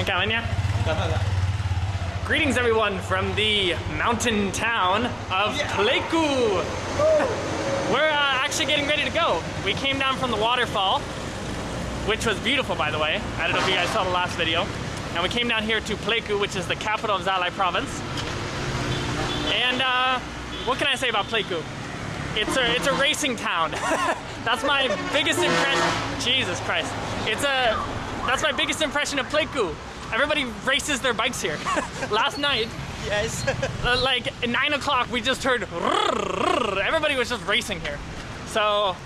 Em cảm ơn nhé. Cảm ơn ạ. Greetings everyone from the mountain town of Pleiku. We're uh, actually getting ready to go. We came down from the waterfall, which was beautiful by the way. I don't know if you guys saw the last video. And we came down here to Pleiku, which is the capital of Gia Lai province. And uh, what can I say about Pleiku? It's a, it's a racing town. that's my biggest impression. Jesus Christ. It's a, that's my biggest impression of Pleiku. Everybody races their bikes here. Last night, Yes. uh, like at nine o'clock, we just heard everybody was just racing here. So,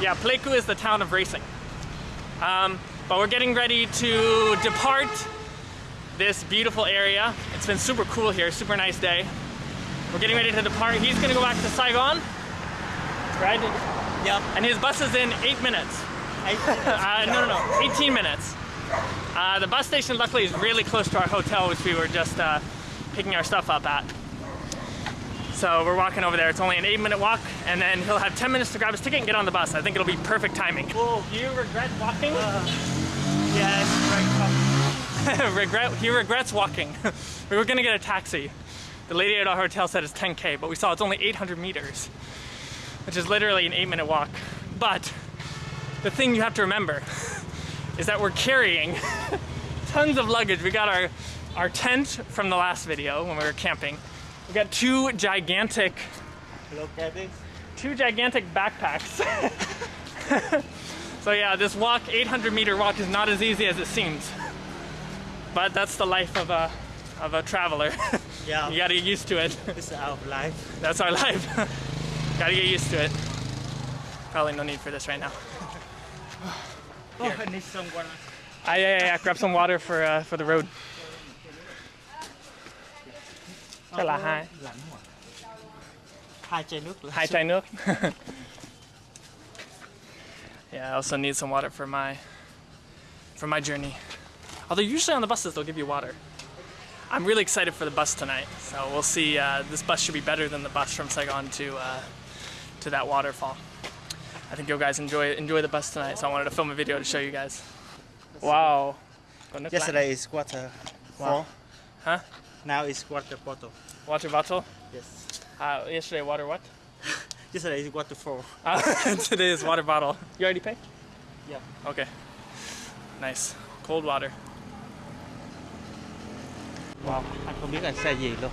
yeah, Pleiku is the town of racing. Um, but we're getting ready to depart this beautiful area. It's been super cool here, super nice day. We're getting ready to depart. He's gonna go back to Saigon, right? Yep. And his bus is in eight minutes. Uh, no, no, no, 18 minutes. Uh, the bus station, luckily, is really close to our hotel, which we were just uh, picking our stuff up at. So we're walking over there. It's only an eight-minute walk, and then he'll have 10 minutes to grab his ticket and get on the bus. I think it'll be perfect timing. Whoa, do you regret walking? Yes. Right. regret. He regrets walking. we were gonna get a taxi. The lady at our hotel said it's 10k, but we saw it's only 800 meters, which is literally an eight-minute walk. But the thing you have to remember is that we're carrying tons of luggage. We got our our tent from the last video when we were camping. We got two gigantic Look at this. two gigantic backpacks. so yeah, this walk, 800 meter walk, is not as easy as it seems. But that's the life of a of a traveler. Yeah. you gotta get used to it. This is our life. That's our life. gotta get used to it. Probably no need for this right now. Oh, I need someone. Ah, yeah, yeah, yeah. Grab some water for uh, for the road. Chắc là hai Lạnh. Hai chai nước hai chai nước. yeah, I also need some water for my for my journey. Although usually on the buses they'll give you water. I'm really excited for the bus tonight, so we'll see. Uh, this bus should be better than the bus from Saigon to uh, to that waterfall. I think you guys enjoy enjoy the bus tonight, so I wanted to film a video to show you guys. Wow. Có nước lạnh. Yesterday is water. Wow. Four. Huh? Now is water bottle. Water bottle. Yes. Uh, yesterday water what? Yesterday is water four. Uh, today is water bottle. You already paid? Yeah. Okay. Nice. Cold water. Wow. Anh không biết là xe gì luôn.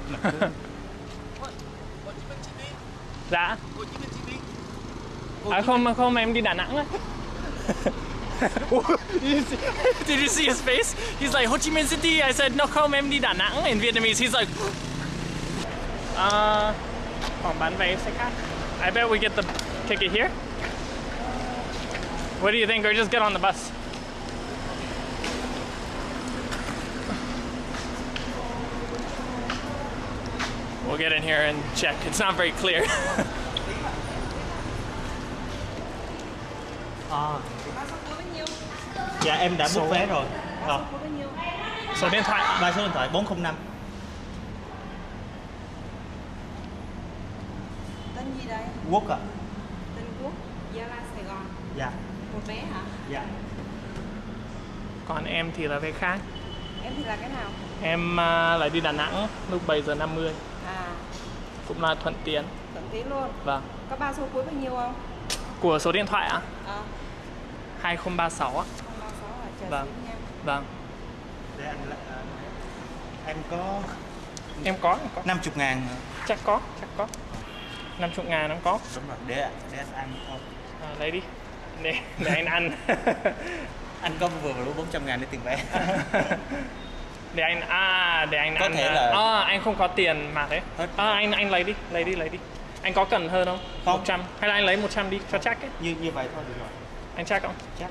Dạ. À không không em đi Đà Nẵng á. Did you see his face? He's like Ho Chi Minh City. I said no không em đi Đà Nẵng in Vietnamese. He's like uh, phòng bán vé xe khách. I bet we get the ticket here. What do you think? Or just get on the bus? We'll get in here and check. It's not very clear. À. Dạ em đã book vé rồi. Ờ. Số điện thoại. Ba số điện thoại 405. Tên gì đây? Quốc ạ. Tên Quốc, Gia Lai, Sài Gòn. Dạ. Một vé hả? Dạ. Còn em thì là vé khác. Em thì là cái nào? Em à, lại đi Đà Nẵng lúc 7 giờ 50 À, cũng là thuận tiện. thuận tiện luôn. Vâng. Có ba số cuối bao nhiêu không? Của số điện thoại ạ? À, 2036 á. 036 à, Vâng. Vâng. Để anh à, Em có Em có, em có. 50 ngàn. Chắc có, chắc có. 50 ngàn em có. Đúng rồi. Để để anh ăn thôi. À, lấy đi. Để, để anh ăn. Anh có vừa vừa đủ 400 ngàn để tiền vé. để anh à để anh Có ăn thể à, là- à, anh không có tiền mà thế Hết. à, anh anh lấy đi lấy đi lấy đi anh có cần hơn không Không. 100 hay là anh lấy 100 đi cho chắc ấy như như vậy thôi được rồi. Anh chắc không Chắc.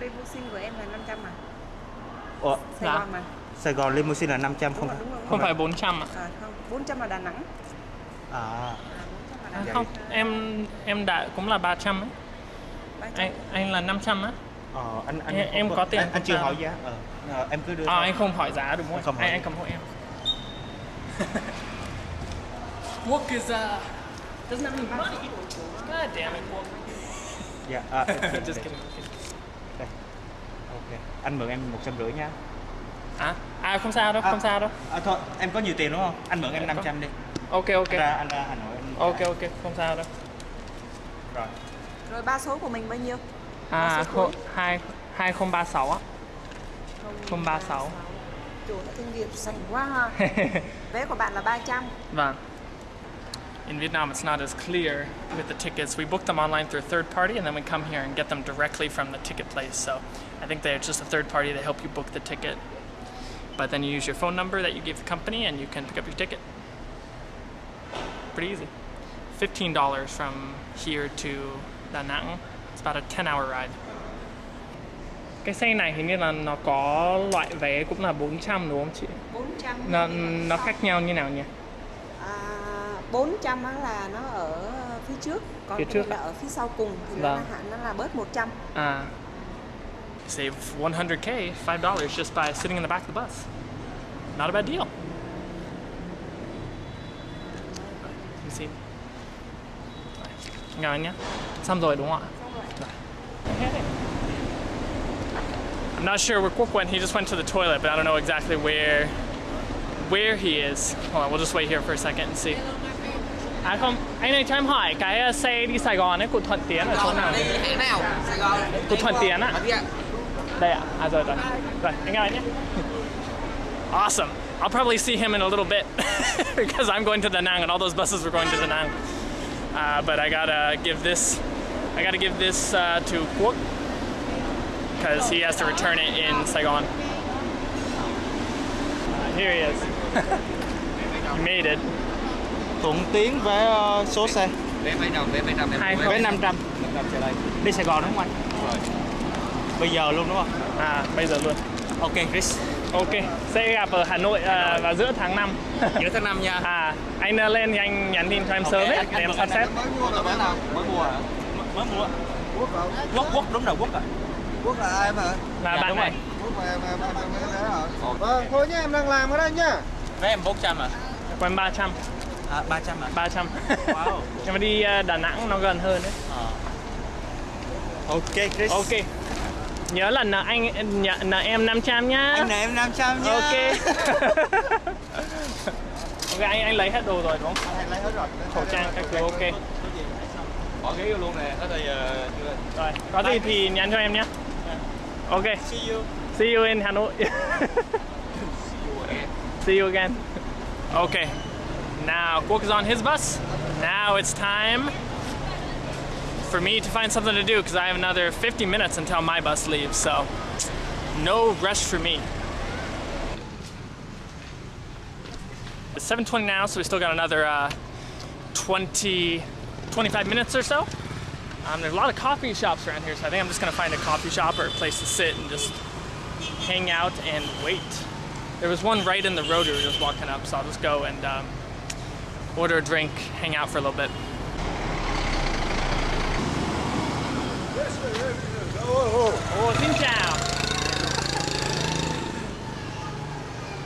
Limousine của em là 500 mà. Ủa, Sài Dạ. Gòn mà. Sài Gòn limousine là 500 Đúng không? rồi, đúng rồi. không phải 400 à, À, không, 400 là Đà Nẵng. À. À, 400 là Đà à Nẵng. không em em đã cũng là 300 ấy 300. anh anh là 500 á Ờ, anh anh Em- em không có tiền Anh, anh chưa không? hỏi giá. Ờ. Ờ, em cứ đưa. à, thôi. anh không hỏi giá đúng không Anh không hỏi. anh anh cầm hộ em Work is uh doesn't have any money. God damn it, work. Dạ. À, Just kidding. Đây. Ok. Anh mượn em một trăm rưỡi nha. À, à không sao đâu, không sao đâu. À, thôi, em có nhiều tiền đúng không? Anh mượn em 500 đi. Ok ok. Anh ra, anh ra Hà Nội. Anh Ok ok, không sao đâu. Rồi. Rồi ba số của mình bao nhiêu? À, Ba số khô, cuối. 2 2036 á. 036. Chủ đã kinh nghiệm sành quá ha. Vé của bạn là 300. Vâng. In Vietnam, it's not as clear with the tickets. We book them online through a third party, and then we come here and get them directly from the ticket place. So I think they're just a third party to help you book the ticket. But then you use your phone number that you give the company, and you can pick up your ticket. Pretty easy. Fifteen dollars from here to Da Nang. It's about a ten-hour ride. Cái xe này hình như là nó có loại vé cũng là 400 đúng không chị? 400. Nó nó khác nhau như nào nhỉ? À, 400 á là nó ở phía trước, còn Phía cái trước này là ạ. ở phía sau cùng thì nó là Vâng. hạn nó là bớt 100. Uh, save 100k, five dollars just by sitting in the back of the bus. Not a bad deal. You see? Ngon nhá. Xong rồi đúng không ạ? Okay. I'm not sure where Kwok went. He just went to the toilet, but I don't know exactly where where he is. Hold on, we'll just wait here for a second and see. À không, anh ơi cho em hỏi cái xe đi Sài Gòn ấy của Thuận Tiến ở chỗ nào? đi hãng nào Sài Gòn Của Thuận Tiến ạ. Đây ạ. À rồi rồi. Rồi, anh ơi nhé. Awesome. I'll probably see him in a little bit because I'm going to Da Nang and all those buses were going to Da Nang. Uh, but I gotta give this, I gotta give this uh, to Kwok because he has to return it in Saigon. Uh, here he is. he made it. Thuận Tiến vé ờ, số xe. vé mấy đồng vé mấy em Hai vé không. Vé 500. 500 xe đây Đi Sài Gòn đúng không anh? rồi Bây giờ luôn đúng không? À, bây giờ luôn. Ok, Chris. Ok, sẽ gặp ở Hà Nội à, vào giữa tháng 5. giữa tháng 5 nha à, anh à, lên thì anh nhắn tin cho em sớm ấy, để anh em sắp xếp. mới mua là vé nào mới mua hả Mới mua. Quốc, Quốc đúng rồi, Quốc ạ. Quốc là ai mà? Là Dạ, bạn đúng này. rồi. Quốc là em em em em em vé rồi. Vâng, thôi nhá, em đang làm ở đây nhá. Vé em 400 à? Em 300, À, 300 à? 300. Wow. Nhưng mà đi à, Đà Nẵng nó gần hơn đấy. Ờ. Ok, Chris. Ok. Nhớ là nợ anh nhận nợ em 500 nhá. Anh này em 500 nha. Ok. ok anh anh lấy hết đồ rồi đúng không? Anh lấy hết rồi. Khẩu trang các thứ ok. bỏ ghế vô luôn nè có thì ờ, chưa Rồi, có gì thì nhắn cho em nhé. Ok. See you. See you in Hà Nội. See you again. Okay. Now is on his bus. Now it's time for me to find something to do because I have another 50 minutes until my bus leaves. So no rush for me. It's 7:20 now, so we still got another uh, 20, 25 minutes or so. Um, there's a lot of coffee shops around here, so I think I'm just gonna find a coffee shop or a place to sit and just hang out and wait. There was one right in the road we were just walking up, so I'll just go and um, order a drink, hang out for a little bit.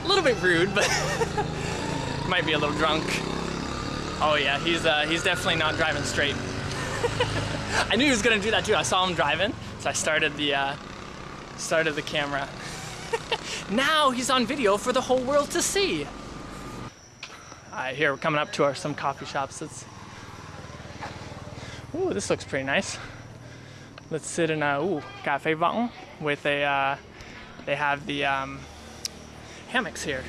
A little bit rude, but might be a little drunk. Oh yeah, he's uh, he's definitely not driving straight. I knew he was gonna do that too. I saw him driving, so I started the uh, started the camera. now he's on video for the whole world to see. Alright, here we're coming up to our some coffee shops. It's ooh, this looks pretty nice. Let's sit in a ooh cafe võng with a. Uh, they have the um, hammocks here.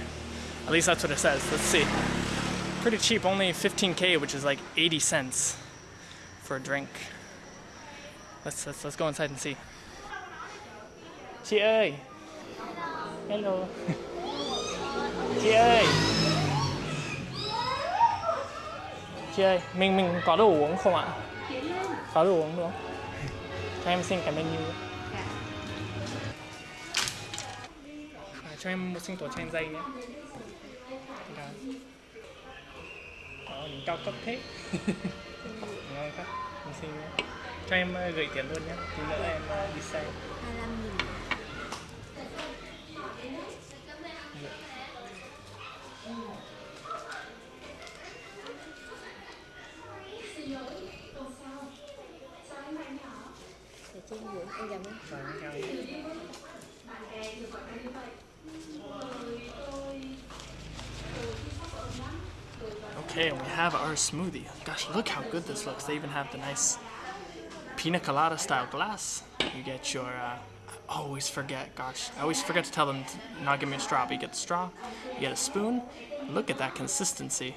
At least that's what it says. Let's see. Pretty cheap, only 15k, which is like 80 cents for a drink. Let's let's let's go inside and see. Chị. Hello. Chị ơi, mình mình có đồ uống không ạ? Có đồ uống không? Cho em xin cái menu. À, cho em một sinh tố chanh dây nhé. Đó. Nhìn cao cấp thế. Ngon quá. Mình xin nhé. Cho em ờ, gửi tiền luôn nhé. Tí nữa em ờ, đi xe. Để Okay, and we have our smoothie. Gosh, look how good this looks. They even have the nice pina colada style glass. You get your, uh, I always forget, gosh, I always forget to tell them to not give me a straw, but you get the straw, you get a spoon. Look at that consistency.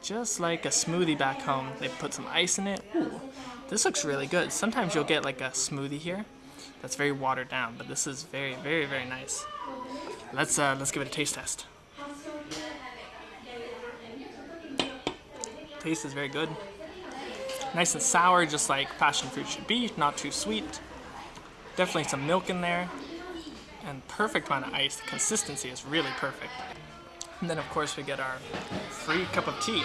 Just like a smoothie back home. They put some ice in it. Ooh, this looks really good. Sometimes you'll get like a smoothie here that's very watered down, but this is very, very, very nice. Let's uh, let's give it a taste test. Taste is very good. Nice and sour, just like passion fruit should be. Not too sweet. Definitely some milk in there, and perfect amount of ice. The consistency is really perfect. And then of course we get our free cup of tea.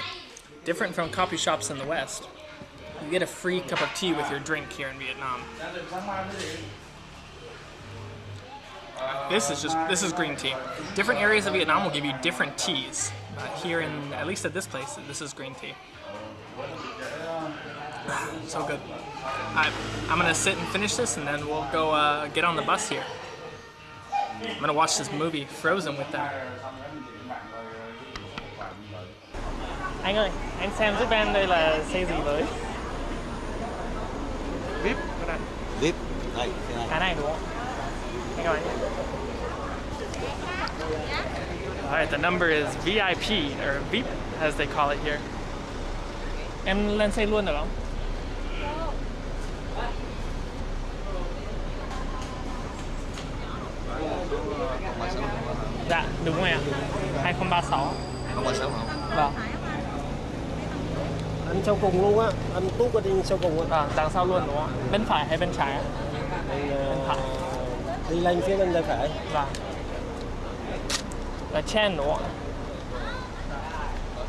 Different from coffee shops in the West. You get a free cup of tea with your drink here in Vietnam. This is just, this is green tea. Different areas of Vietnam will give you different teas. Here in, at least at this place, this is green tea. so good. I, I'm gonna sit and finish this and then we'll go uh, get on the bus here. I'm gonna watch this movie, Frozen, with them. Anh ơi, anh xem giúp em đây là xe gì với? VIP. VIP. Đây, thế này. Cái này đúng không? Anh ơi. Alright, the number is VIP, or VIP as they call it here. Em lên xe luôn được không? Dạ, đúng rồi ạ. 2036. Không có sáu hả? Vâng. Anh sau cùng luôn á, anh Tút ở trên sau cùng á. Vâng, đằng sau luôn đúng không ạ? Bên phải hay bên trái ạ? Ờ, đi lên phía bên tay phải. Vâng. Là chen đúng không ạ?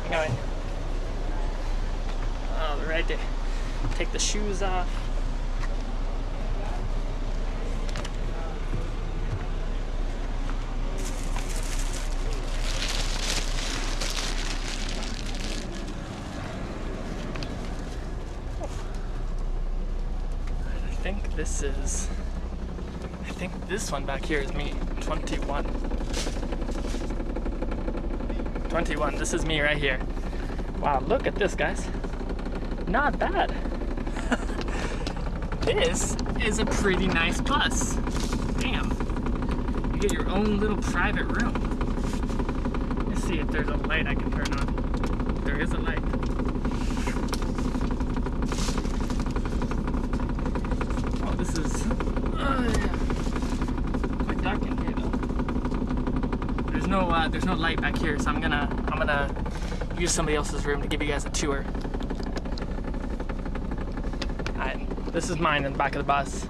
Anh ơi. Alrighty. Take the shoes off. This one back here is me. 21. 21. This is me right here. Wow, look at this, guys. Not bad. this is a pretty nice bus. Damn. You get your own little private room. Let's see if there's a light I can turn on. There is a light. Oh, this is uh, yeah. quite dark in here though. There's no there's no light back here, so I'm gonna I'm gonna use somebody else's room to give you guys a tour. Alright, this is mine in the back of the bus.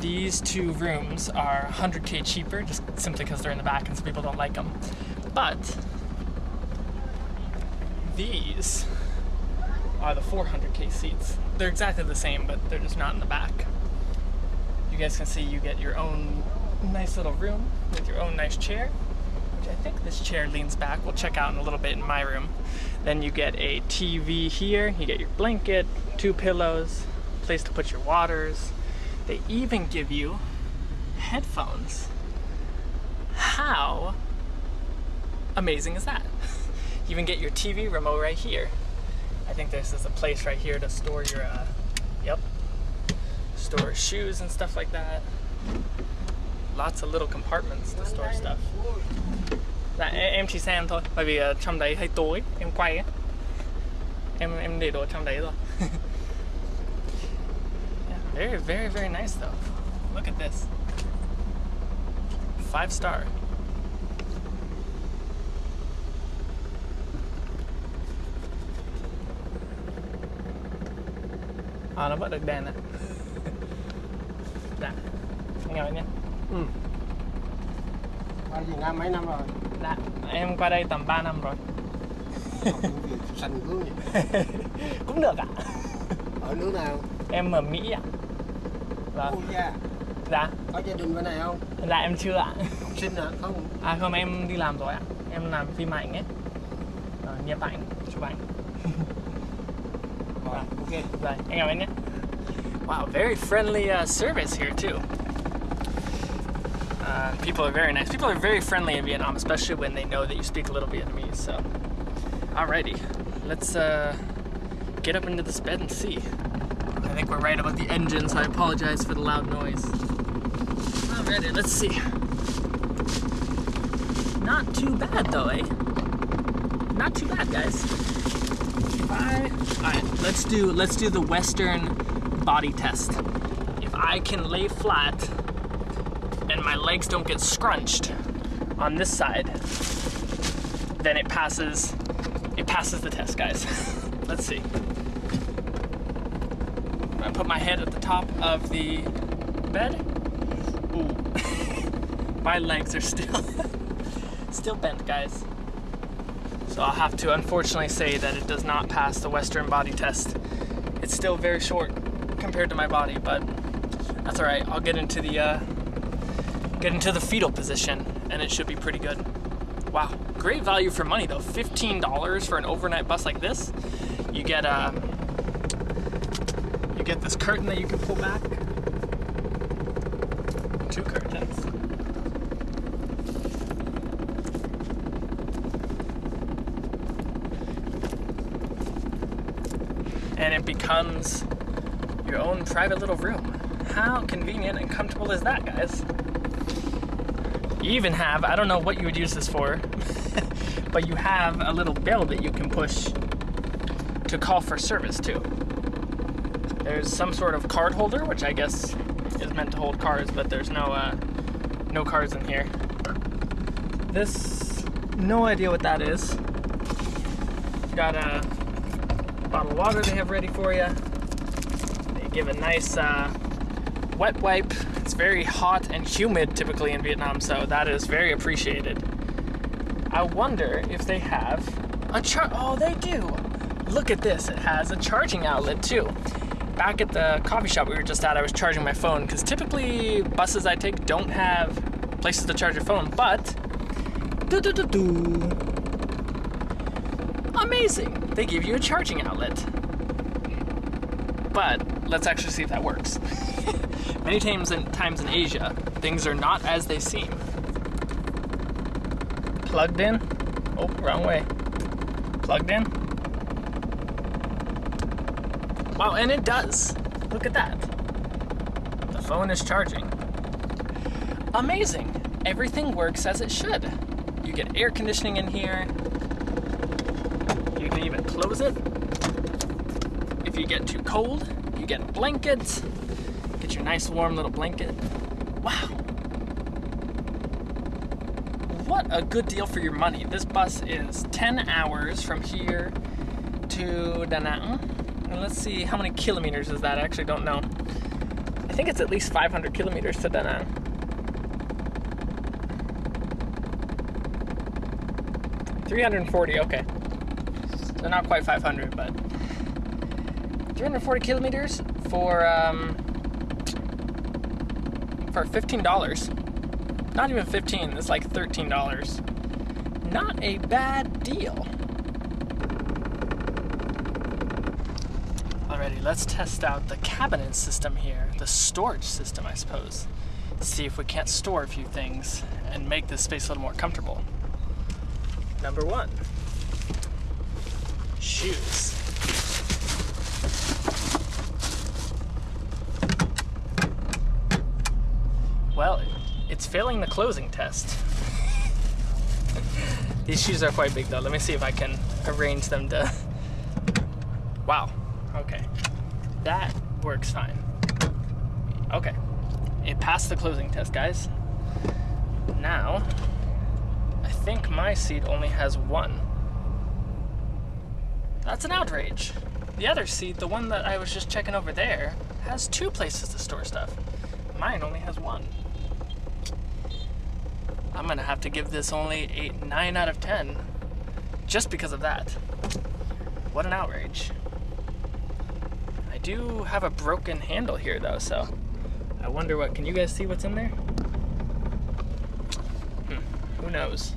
These two rooms are 100k cheaper, just simply because they're in the back and some people don't like them. But these are the 400k seats. They're exactly the same, but they're just not in the back. You guys can see you get your own nice little room with your own nice chair. Think this chair leans back. We'll check out in a little bit in my room. Then you get a TV here. You get your blanket, two pillows, place to put your waters. They even give you headphones. How amazing is that? You even get your TV remote right here. I think this is a place right here to store your, uh, yep, store shoes and stuff like that. Lots of little compartments to store stuff. Dạ em chỉ xem thôi, bởi vì ờ, trong đấy hơi tối, em quay ấy. Em em để đồ trong đấy rồi. yeah, very very very nice though. Look at this. Five star. À nó vẫn được đèn ạ Dạ. Anh ngồi nhé. Ừ. Ở Việt Nam mấy năm rồi? Dạ, em qua đây tầm 3 năm rồi. Sành cứ nhỉ? Cũng được ạ. Ở nước nào? Em ở Mỹ ạ. Vâng. Ôi da, Dạ, có gia đình bên này không? dạ em chưa ạ. Học sinh hả? Không. À không, em đi làm rồi ạ. Em làm phim ảnh ấy. Ờ, nhiếp ảnh, chụp ảnh. Rồi, ok. Rồi, anh chào anh nhé. Wow, very friendly uh, service here too. People are very nice. People are very friendly in Vietnam, especially when they know that you speak a little Vietnamese. So Alrighty, let's uh, get up into this bed and see. I think we're right about the engine, so I apologize for the loud noise. Alrighty, let's see. Not too bad though, eh? Not too bad, guys. I, alright, let's do let's do the Western body test. If I can lay flat legs don't get scrunched on this side, then it passes it passes the test, guys. Let's see. I'm put my head at the top of the bed. Ooh. my legs are still still bent, guys. So I'll have to unfortunately say that it does not pass the Western body test. It's still very short compared to my body, but that's all right. I'll get into the uh, get into the fetal position, and it should be pretty good. Wow, great value for money though. $15 for an overnight bus like this. You get a, uh, you get this curtain that you can pull back. Two curtains. And it becomes your own private little room. How convenient and comfortable is that, guys? You even have, I don't know what you would use this for, but you have a little bell that you can push to call for service to. There's some sort of card holder, which I guess is meant to hold cards, but there's no uh, no cards in here. This, no idea what that is. Got a bottle of water they have ready for you. They give a nice uh, wet wipe very hot and humid typically in Vietnam, so that is very appreciated. I wonder if they have a char- oh they do! Look at this, it has a charging outlet too. Back at the coffee shop we were just at, I was charging my phone, because typically buses I take don't have places to charge your phone, but doo -doo -doo amazing! They give you a charging outlet. But let's actually see if that works. Many times in, times in Asia, things are not as they seem. Plugged in? Oh, wrong way. Plugged in? Wow, and it does. Look at that. The phone is charging. Amazing. Everything works as it should. You get air conditioning in here. You can even close it. If you get too cold, you get blankets. Get your nice warm little blanket. Wow. What a good deal for your money. This bus is 10 hours from here to Da Nang. And let's see, how many kilometers is that? I actually don't know. I think it's at least 500 kilometers to Da Nang. Three hundred and forty. Okay, so not quite five hundred, but three hundred forty kilometers for um, for $15. Not even 15, it's like $13. Not a bad deal. Alrighty, let's test out the cabinet system here, the storage system, I suppose. See if we can't store a few things and make this space a little more comfortable. Number one, shoes. Well, it's failing the closing test. These shoes are quite big though. Let me see if I can arrange them to... Wow, okay. That works fine. Okay, it passed the closing test, guys. Now, I think my seat only has one. That's an outrage. The other seat, the one that I was just checking over there, has two places to store stuff. Mine only has one. I'm gonna have to give this only a 9 out of 10 just because of that. What an outrage. I do have a broken handle here though, so I wonder what, can you guys see what's in there? Hmm, who knows?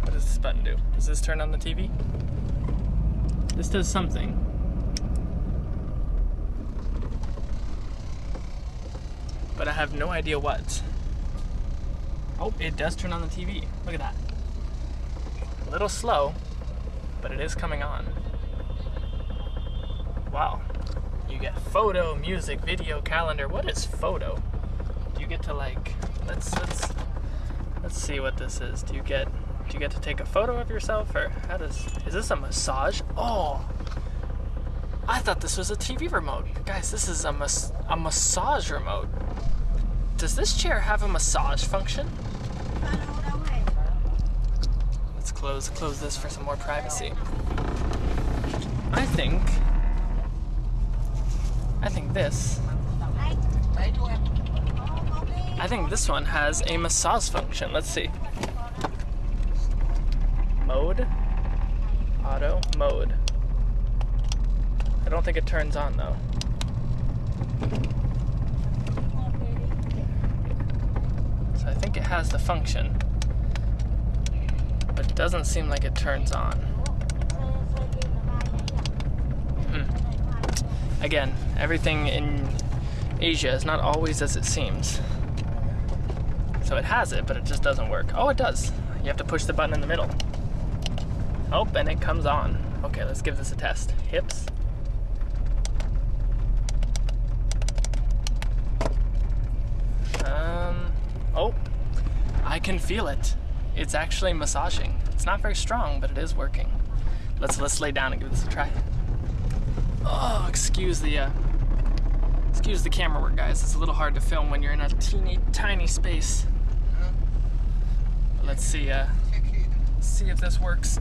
What does this button do? Does this turn on the TV? This does something. But I have no idea what. Oh, it does turn on the TV. Look at that. A little slow, but it is coming on. Wow. You get photo, music, video, calendar. What is photo? Do you get to like let's let's let's see what this is. Do you get do you get to take a photo of yourself or how does is this a massage? Oh. I thought this was a TV remote. Guys, this is a mas a massage remote. Does this chair have a massage function? Let's close close this for some more privacy. I think I think this I think this one has a massage function. Let's see. Mode. Auto mode. I don't think it turns on though. So I think it has the function, but it doesn't seem like it turns on. Hmm. Again, everything in Asia is not always as it seems. So it has it, but it just doesn't work. Oh, it does. You have to push the button in the middle. Oh, and it comes on. Okay, let's give this a test. Hips. Um, oh, I can feel it. It's actually massaging. It's not very strong, but it is working. Let's let's lay down and give this a try. Oh, excuse the uh, excuse the camera work, guys. It's a little hard to film when you're in a teeny tiny space. Let's see. Uh, see if this works.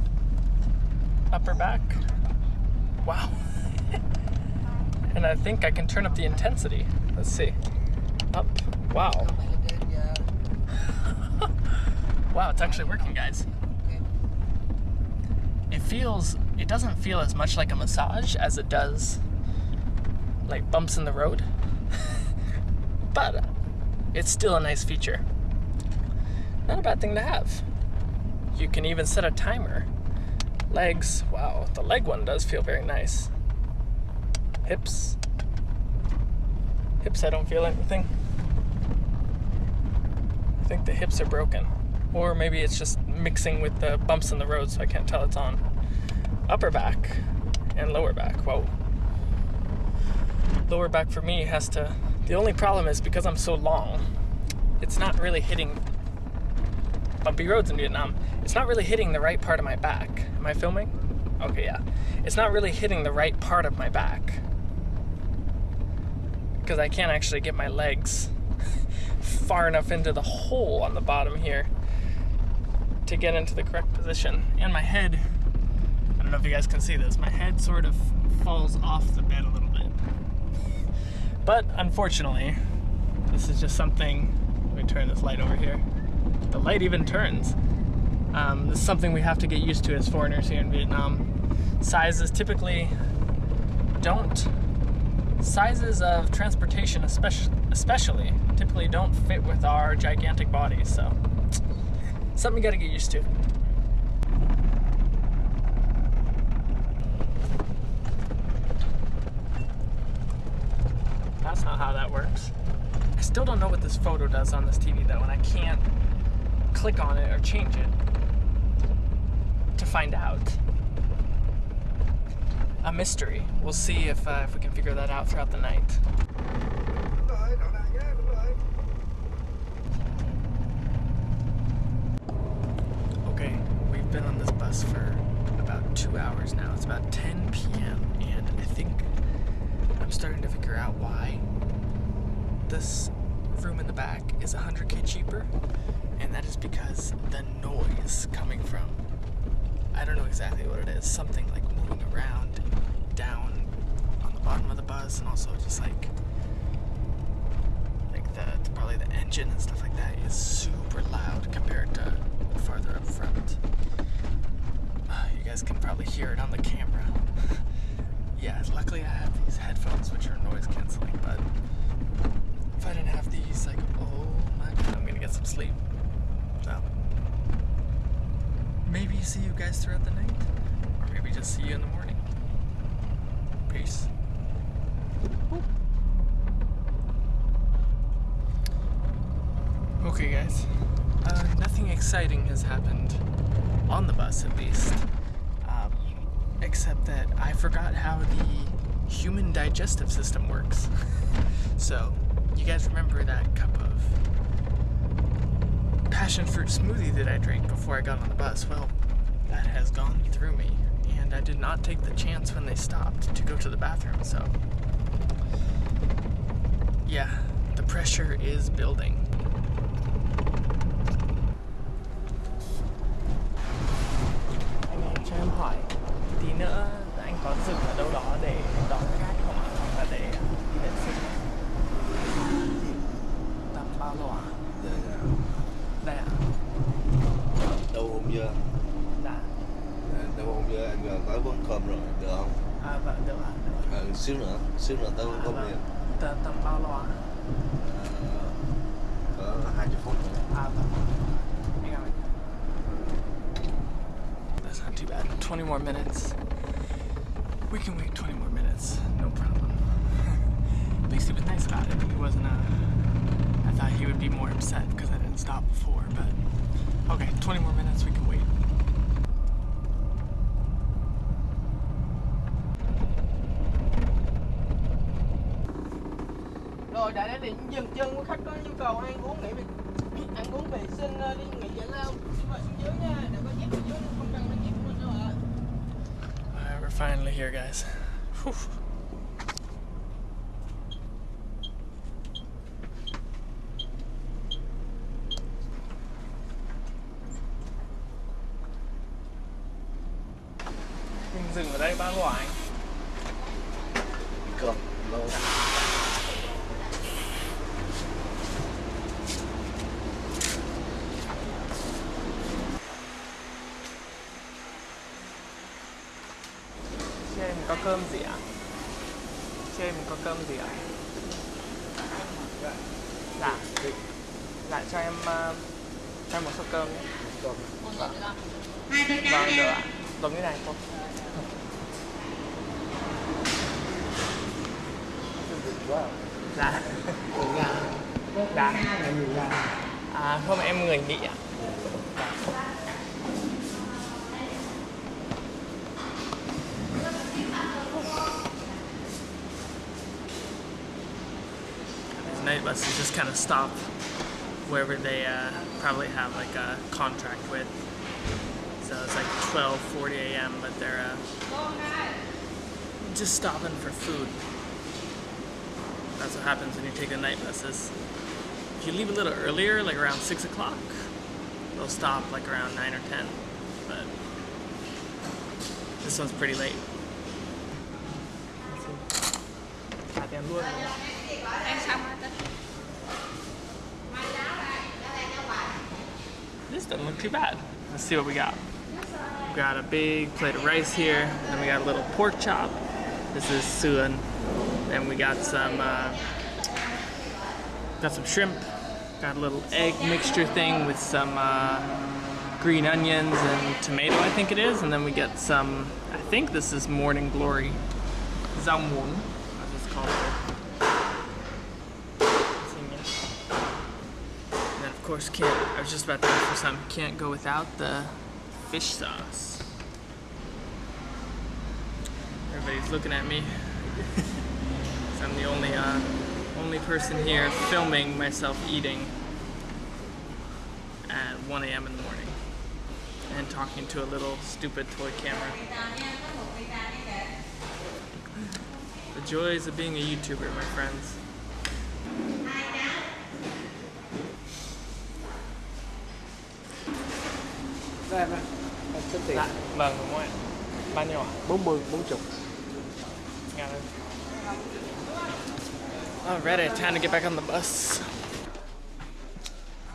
Upper back. Wow. and I think I can turn up the intensity. Let's see. Up. Wow. Wow, it's actually working, guys. It feels, it doesn't feel as much like a massage as it does like bumps in the road. but it's still a nice feature. Not a bad thing to have. You can even set a timer. Legs, wow, the leg one does feel very nice. Hips. Hips, I don't feel anything. I think the hips are broken. Or maybe it's just mixing with the bumps in the road so I can't tell it's on. Upper back and lower back, whoa. Lower back for me has to, the only problem is because I'm so long, it's not really hitting bumpy roads in Vietnam. It's not really hitting the right part of my back. Am I filming? Okay, yeah. It's not really hitting the right part of my back. Because I can't actually get my legs far enough into the hole on the bottom here to get into the correct position. And my head, I don't know if you guys can see this, my head sort of falls off the bed a little bit. But unfortunately, this is just something, let me turn this light over here the light even turns. Um, this is something we have to get used to as foreigners here in Vietnam. Sizes typically don't, sizes of transportation especially, especially typically don't fit with our gigantic bodies, so something you gotta get used to. That's not how that works. I still don't know what this photo does on this TV though, and I can't click on it or change it to find out. A mystery. We'll see if, uh, if we can figure that out throughout the night. Okay, we've been on this bus for about two hours now. It's about 10 p.m. and I think I'm starting to figure out why this room in the back is 100k cheaper and that is because the noise coming from, I don't know exactly what it is, something like moving around down on the and also just like, like the, probably the engine and stuff like that is super loud compared to farther up front. Uh, you guys can probably hear it on the camera. yeah, luckily I have these headphones which are noise canceling, but if I didn't have these, like, oh my god, I'm gonna get some sleep. So, maybe see you guys throughout the night, or maybe just see you in the morning. Peace. Okay, guys. Uh, nothing exciting has happened on the bus, at least. Um, except that I forgot how the human digestive system works. so, you guys remember that cup of passion fruit smoothie that I drank before I got on the bus? Well, that has gone through me, and I did not take the chance when they stopped to go to the bathroom, so. Yeah, the pressure is building. Anh ơi, cho em hỏi tí nữa anh có dừng ở đâu đó để đón khách không ạ? Hoặc là để đi vệ sinh? Tầm bao lâu ạ? Đây ạ? đâu hôm giờ Dạ. đâu hôm giờ anh gần tới vẫn cơm rồi được không À vâng, được ạ. Được ạ. ờ, xíu nữa xíu nữa tao À, có Tầm, tầm bao lâu ạ? Ờ, cỡ hai chục phút nữa À vâng. That's not too bad. 20 more minutes. We can wait 20 more minutes. No problem. At least he was nice about it. He wasn't uh I thought he would be more upset because I didn't stop before, but okay, 20 more minutes, we can Rồi định dừng chân của khách có nhu cầu ăn uống nghỉ vệ ăn uống vệ sinh ờ, đi nghỉ giải lao xin mời xuống dưới nha để có dép ở dưới không cần đăng dép của mình đâu ạ Alright, we're finally here, guys. Whew. Dừng ở đây bao lâu anh? cơm lâu Chị em có cơm gì ạ? Chị em có cơm gì ạ? Dạ Dạ cho em ờ, cho em một suất cơm nhé. Vâng Vâng được ạ. Giống như này thôi. Dạ. Dạ. À không em người Mỹ ạ kind of stop wherever they uh, probably have like a contract with. So it's like 12:40 a.m. but they're uh, just stopping for food. That's what happens when you take the night buses. If you leave a little earlier, like around six o'clock, they'll stop like around nine or ten. But this one's pretty late. Let's see. Trả tiền luôn. This doesn't look too bad. Let's see what we got. We got a big plate of rice here, then we got a little pork chop. This is sườn. Then we got some uh, got some shrimp. Got a little egg mixture thing with some uh, green onions and tomato, I think it is. And then we get some. I think this is morning glory, rau muống, as it's called. Can't. I was just about to ask for some. Can't go without the fish sauce. Everybody's looking at me. I'm the only uh, only person here filming myself eating at 1 a.m. in the morning and talking to a little stupid toy camera. The joys of being a YouTuber, my friends. Đây em ơi, tiền vâng đúng rồi. Bao nhiêu ạ? 40, 40 Got it. Alrighty, time to get back on the bus.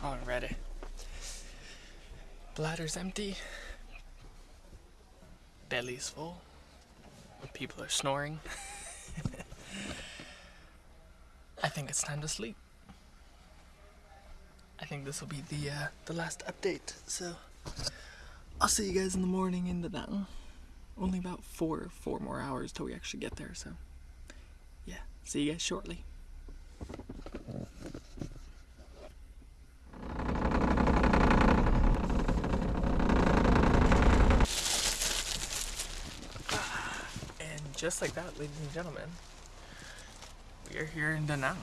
Alrighty. Bladder's empty. Belly's full. People are snoring. I think it's time to sleep. I think this will be the uh, the last update. So I'll see you guys in the morning in the mountain. Only about four, four more hours till we actually get there, so yeah, see you guys shortly. And just like that, ladies and gentlemen, we are here in Da Nang.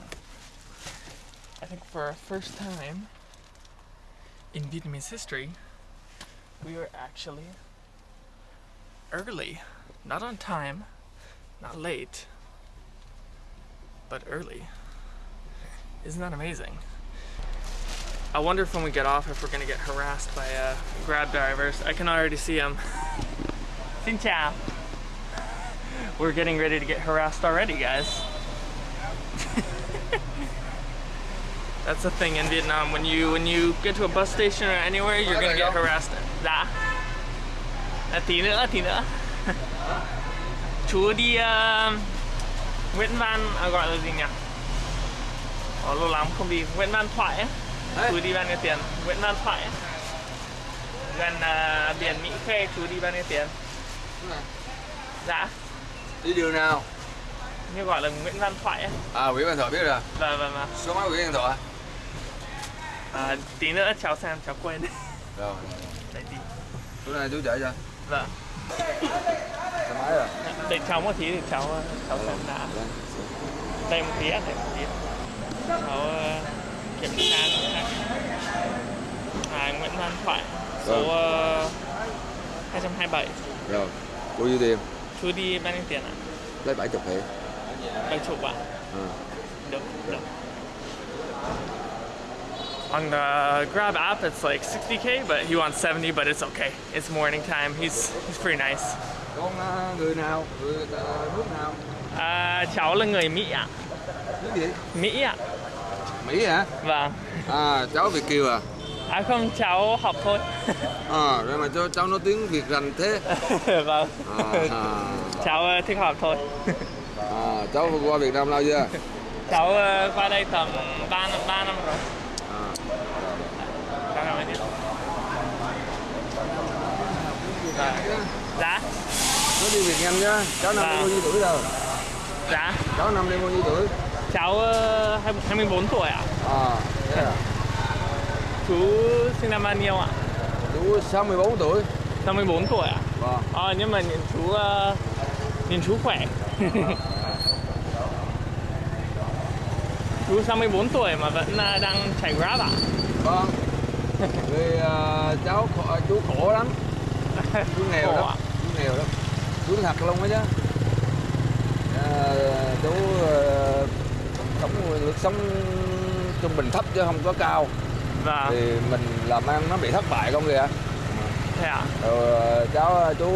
I think for our first time in Vietnamese history, we are actually early. Not on time, not late, but early. Isn't that amazing? I wonder if when we get off if we're gonna get harassed by uh, grab drivers. I can already see them. Xin chào. We're getting ready to get harassed already, guys. That's the thing in Vietnam. When you when you get to a bus station or anywhere, you're gonna get harassed. Dạ. À, tí nữa, tí nữa. Chú đi uh, Nguyễn Văn à, gọi là gì nhỉ? Ồ, lâu lắm không đi Nguyễn Văn Thoại ấy. Chú đi bao nhiêu tiền? Nguyễn Văn Thoại ấy. Gần uh, biển Mỹ Khê chú đi bao nhiêu tiền? Dạ. Đi đường nào? Như gọi là Nguyễn Văn Thoại ấy. À, Nguyễn Văn Thoại biết rồi. Vâng vâng vâng. Số máy Nguyễn Văn Thoại. À, tí nữa cháu xem cháu quên. Rồi, rồi. Đấy tí. Chỗ này chú chạy cho. Vâng. Xe máy rồi. Đợi cháu một tí thì cháu cháu xem đã. Đây một tí ạ, đây một tí. Cháu ờ, kiểm tra. À, Nguyễn Văn Thoại. Số uh, 227. Rồi. Bao nhiêu tiền? Chú đi bao nhiêu tiền ạ? Lấy 70 hệ. Bảy chục ạ? À. Được, được. On the Grab app, it's like 60k, but he wants 70, but it's okay. It's morning time. He's he's pretty nice. Con người nào? Người nước nào? À, cháu là người Mỹ ạ. Nước gì? Mỹ ạ. Mỹ hả? Vâng. À, cháu Việt Kiều à? À không, cháu học thôi. À, rồi mà cho cháu nói tiếng Việt rành thế. vâng. À, à. Cháu ờ, thích học thôi. à, cháu qua Việt Nam lâu chưa? cháu qua đây tầm 3 năm, 3 năm rồi. À. Cháu làm gì? Dạ. Nói đi Việt Nam nhá. Cháu năm Vâng. bao nhiêu tuổi rồi? Dạ. Cháu năm nay bao nhiêu tuổi? Cháu ờ, hai- 24 tuổi ạ. À, thế à. Chú sinh năm bao nhiêu ạ? Chú 64 tuổi. 54 tuổi ạ. Vâng. Ờ, nhưng mà nhìn chú ờ, nhìn chú khỏe. chú 64 tuổi mà vẫn ờ, đang chạy Grab ạ? Vâng. Vì à, cháu khổ, chú khổ lắm. Chú nghèo Khổ lắm. ạ? Chú nghèo lắm. Chú thật luôn á chứ. À, chú à, sống lực sống trung bình thấp chứ không có cao. Vâng. Thì mình làm ăn nó bị thất bại con kìa. Thế à, cháu chú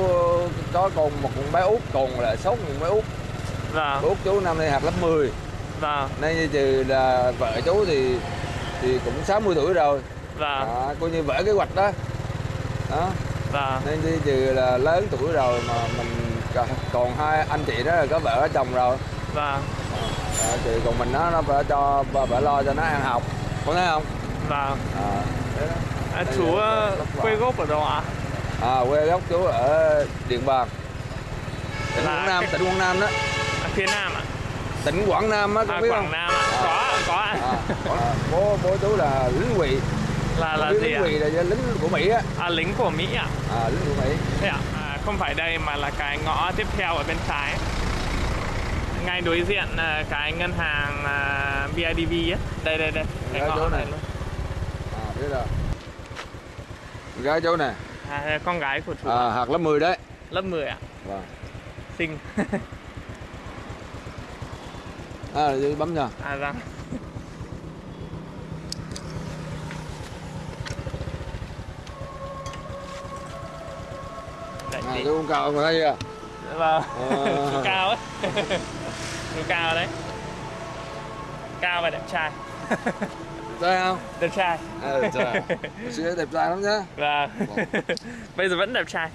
có con một con bé út còn là sáu con bé út. Vâng. Út chú năm nay học lớp 10. Vâng. Nay trừ là vợ chú thì thì cũng 60 tuổi rồi. Vâng. À, coi như vỡ kế hoạch đó. Đó. Vâng. Nên đi trừ là lớn tuổi rồi mà mình còn- hai anh chị đó là có vợ có chồng rồi. Vâng. À, thì còn mình nó nó phải cho bà lo cho nó ăn học. Có thấy không? Vâng. À. À, chú ờ, quê gốc ở đâu ạ? À, quê gốc chú ở Điện Bàn. Tỉnh Là Quảng Nam, cái- tỉnh Quảng Nam đó. À, phía Nam ạ? Tỉnh Quảng Nam á, À, biết Quảng không? Nam ạ? À. Có, có. À, à, bố bố chú là lính quỵ. Là là gì ạ? quỵ là lính của Mỹ á. À, lính của Mỹ ạ? À, lính của Mỹ. Thế ạ? À, không phải đây mà là cái ngõ tiếp theo ở bên trái. Ngay đối diện là cái ngân hàng à, BIDV á. Đây đây đây, cái ngõ chỗ này này. luôn. À, biết rồi. Gái chú nè. À, con gái của chú À, học lớp 10 đấy. lớp 10 ạ. Vâng. Xinh. À, bấm nha. à vâng. À, chú con cao không thấy chưa? Vâng. Chú cao ấy. Chú cao đấy. Cao và đẹp trai. Thấy không? Đẹp trai. À, đẹp trai. Đẹp trai lắm nhá. Vâng. Bây giờ vẫn đẹp trai.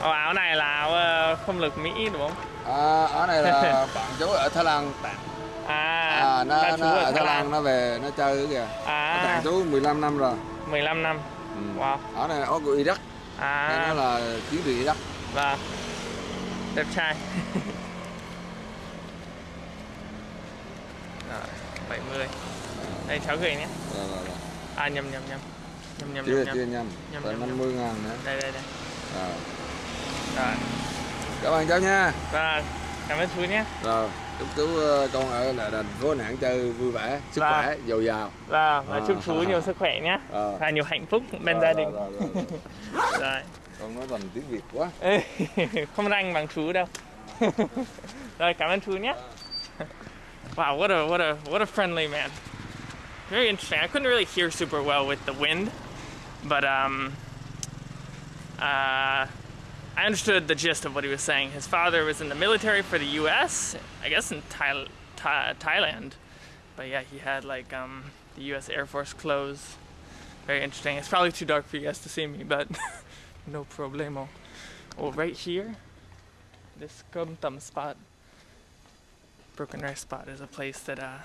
Ồ, áo này là áo ờ, không lực Mỹ đúng không? À, ở này là bạn chú ở Thái Lan tặng. À, À, nó, là nó ở Thái Thái Lan nó về nó chơi kìa. Nó À, tặng chú 15 năm rồi. 15 năm. Ừ. Wow. Ở này ở của Iraq. Đây nó À, là chiến trường Iraq. vâng. Đẹp trai. Rồi, 70. Đây cháu gửi nhé. Rồi, rồi, rồi. À nhầm nhầm nhầm. Nhầm nhầm Chưa nhầm. chưa nhầm. nhầm. Nhầm, Tận nhầm, 50 ngàn nữa. Đây đây đây. Rồi. Rồi. cảm ơn cháu nha và cảm ơn chú nhé rồi chúc chú ờ, con ở lại thành phố Nẵng chơi vui vẻ sức Vâng. khỏe dồi dào. Và, và À. chúc chú nhiều sức khỏe nhé Ờ. và nhiều hạnh phúc bên Rồi, gia đình. rồi, rồi, rồi. rồi. Con nói bằng tiếng Việt quá. Không ranh bằng chú đâu. Rồi cảm ơn chú nhé wow what a what a what a friendly man. Very interesting. I couldn't really hear super well with the wind but um uh I understood the gist of what he was saying. His father was in the military for the U.S. I guess in Thai- Thailand, but yeah, he had like um, the U.S. Air Force clothes. Very interesting. It's probably too dark for you guys to see me, but no problemo. Oh, right here, this cơm tấm spot, Broken Rice spot, is a place that uh,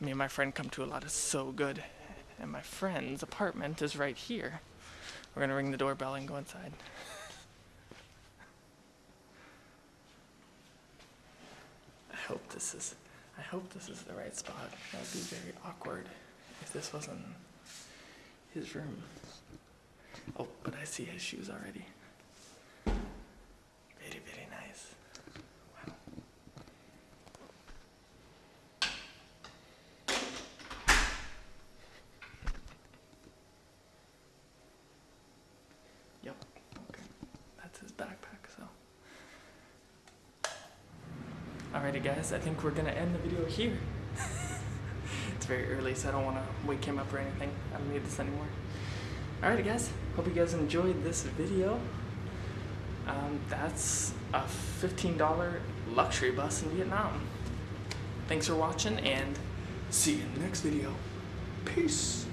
me and my friend come to a lot. It's so good. And my friend's apartment is right here. We're gonna ring the doorbell and go inside. hope this is I hope this is the right spot. That would be very awkward if this wasn't his room. Oh, but I see his shoes already. Very, very nice. Wow. Yep. Okay. That's his backpack, so. Alrighty, guys, I think we're gonna end the video here. it's very early, so I don't wanna wake him up or anything. I don't need this anymore. Alrighty, guys, hope you guys enjoyed this video. Um, that's a $15 luxury bus in Vietnam. Thanks for watching, and see you in the next video. Peace.